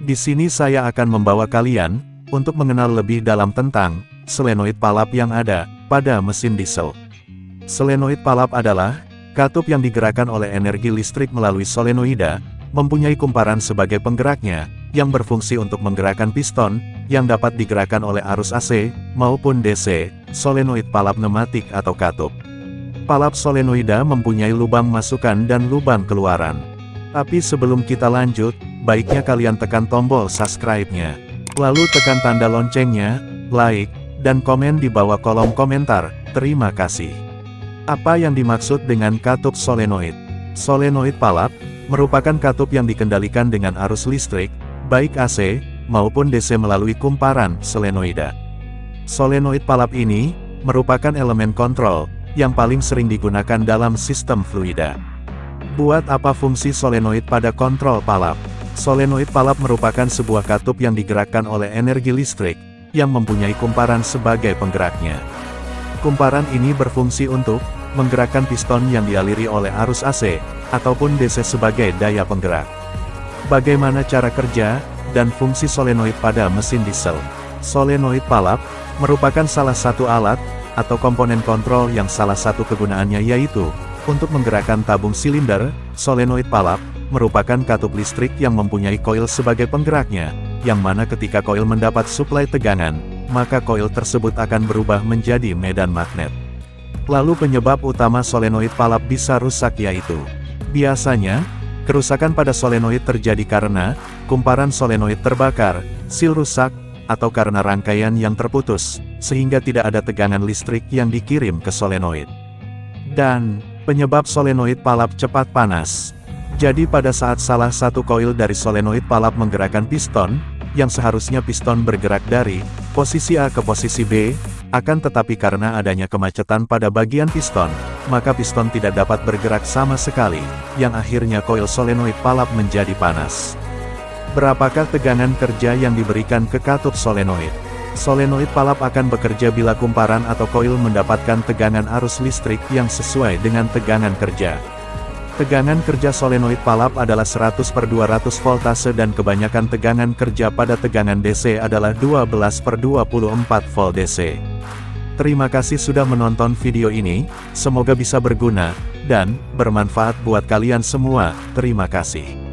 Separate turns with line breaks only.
Di sini saya akan membawa kalian, untuk mengenal lebih dalam tentang, selenoid palap yang ada, pada mesin diesel. Selenoid palap adalah, katup yang digerakkan oleh energi listrik melalui solenoida, mempunyai kumparan sebagai penggeraknya, yang berfungsi untuk menggerakkan piston, yang dapat digerakkan oleh arus AC, maupun DC, solenoid palap pneumatik atau katup. Palap solenoida mempunyai lubang masukan dan lubang keluaran. Tapi sebelum kita lanjut, baiknya kalian tekan tombol subscribe-nya. Lalu tekan tanda loncengnya, like, dan komen di bawah kolom komentar. Terima kasih. Apa yang dimaksud dengan katup solenoid? Solenoid palap, merupakan katup yang dikendalikan dengan arus listrik, baik AC, maupun DC melalui kumparan solenoida. Solenoid palap ini, merupakan elemen kontrol, yang paling sering digunakan dalam sistem fluida. Buat apa fungsi solenoid pada kontrol palap? Solenoid palap merupakan sebuah katup yang digerakkan oleh energi listrik, yang mempunyai kumparan sebagai penggeraknya. Kumparan ini berfungsi untuk menggerakkan piston yang dialiri oleh arus AC, ataupun DC sebagai daya penggerak. Bagaimana cara kerja, dan fungsi solenoid pada mesin diesel? Solenoid palap, merupakan salah satu alat, atau komponen kontrol yang salah satu kegunaannya yaitu, untuk menggerakkan tabung silinder, solenoid palap, merupakan katup listrik yang mempunyai koil sebagai penggeraknya, yang mana ketika koil mendapat suplai tegangan, maka koil tersebut akan berubah menjadi medan magnet. Lalu penyebab utama solenoid palap bisa rusak yaitu, biasanya, kerusakan pada solenoid terjadi karena, kumparan solenoid terbakar, sil rusak, atau karena rangkaian yang terputus, sehingga tidak ada tegangan listrik yang dikirim ke solenoid. Dan, penyebab solenoid palap cepat panas. Jadi pada saat salah satu koil dari solenoid palap menggerakkan piston, yang seharusnya piston bergerak dari posisi A ke posisi B, akan tetapi karena adanya kemacetan pada bagian piston, maka piston tidak dapat bergerak sama sekali, yang akhirnya koil solenoid palap menjadi panas. Berapakah tegangan kerja yang diberikan ke katup solenoid? Solenoid palap akan bekerja bila kumparan atau koil mendapatkan tegangan arus listrik yang sesuai dengan tegangan kerja. Tegangan kerja solenoid palap adalah 100 per 200 voltase dan kebanyakan tegangan kerja pada tegangan DC adalah 12 per 24 volt DC. Terima kasih sudah menonton video ini, semoga bisa berguna, dan bermanfaat buat kalian semua, terima kasih.